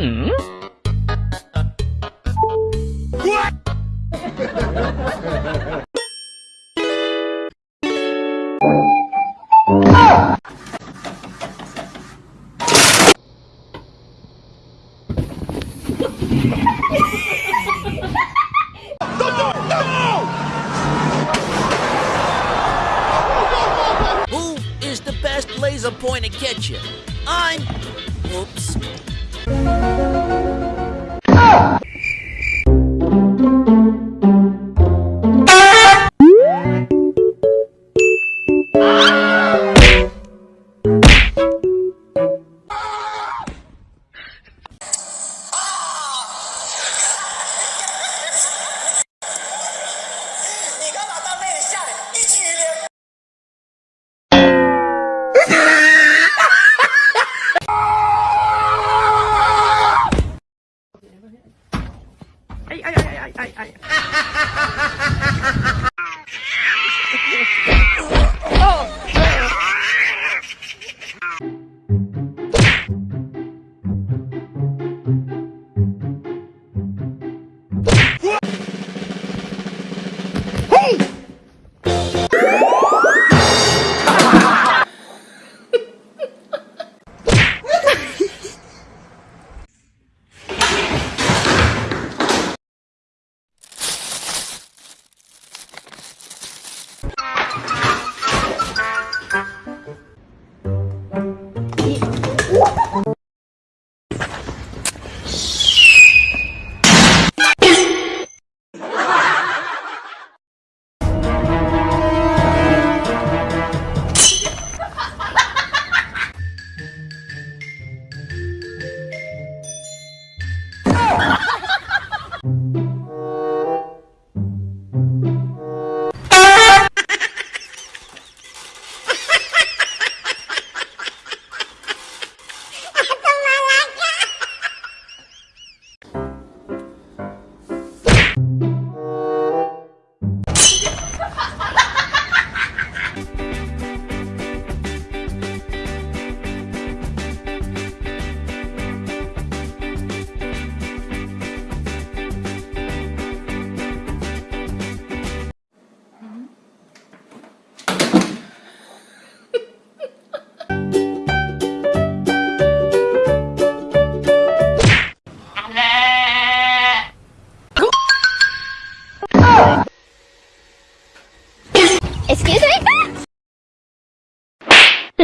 Hmm? Who is the best laser pointer catcher? I'm. Oops. Excuse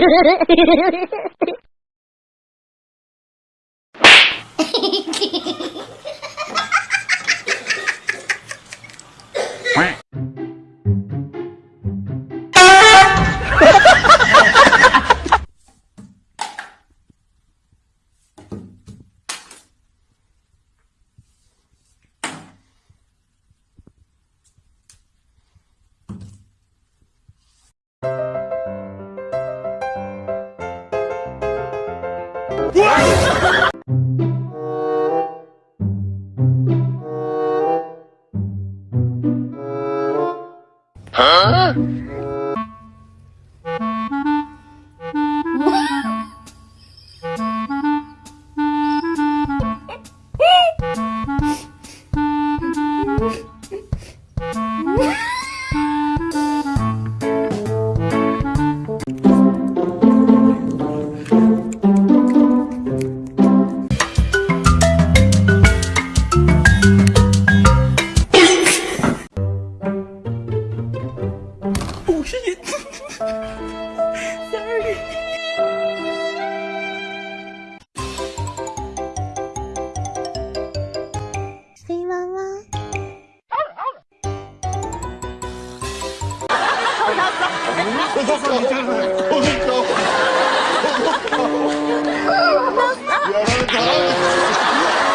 Hehehehe 我说寒山别哭我带你出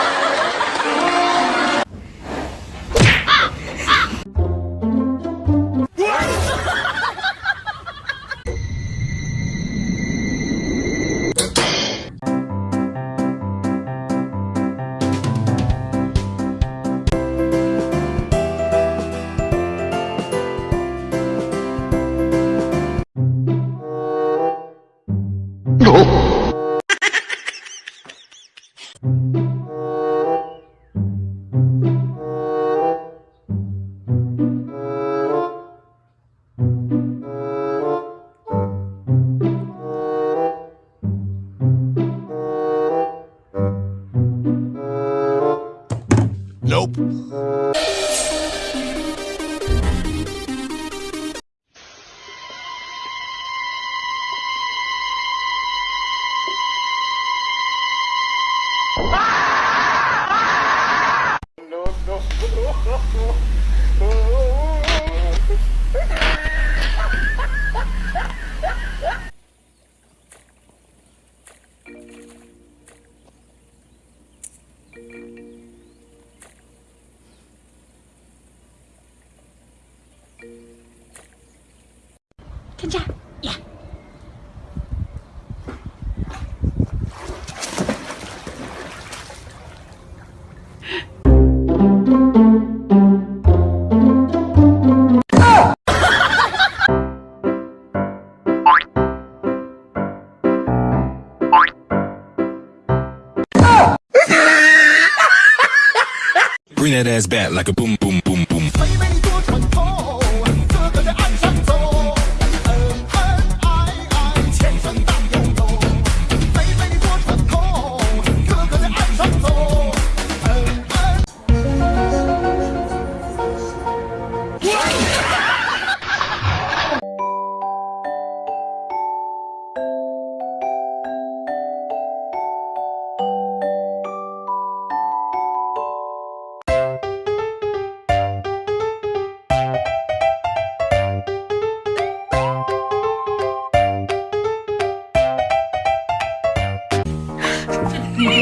Bring that ass back like a boom,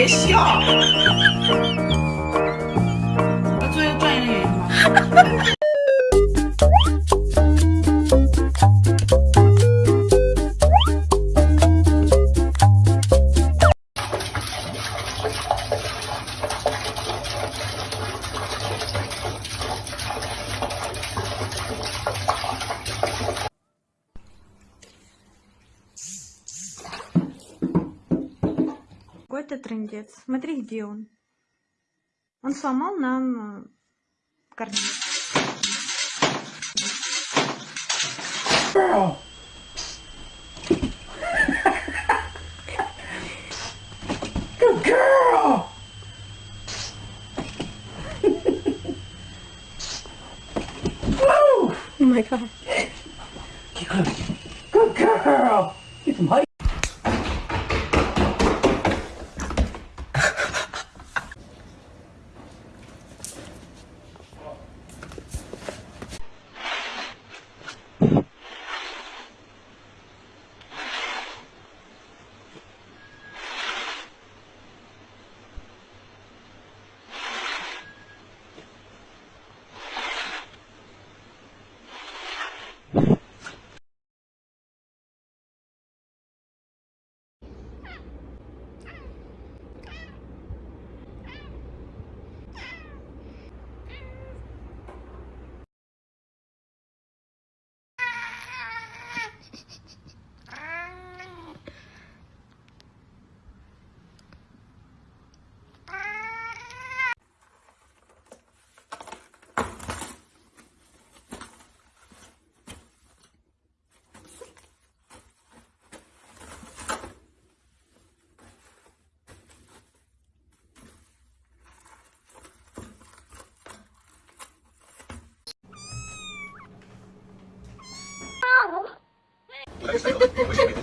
笑，那做一个专业的吗？это трендец. Смотри, где он. Он сломал нам э, карниз. Good girl. Oh my god. ですけど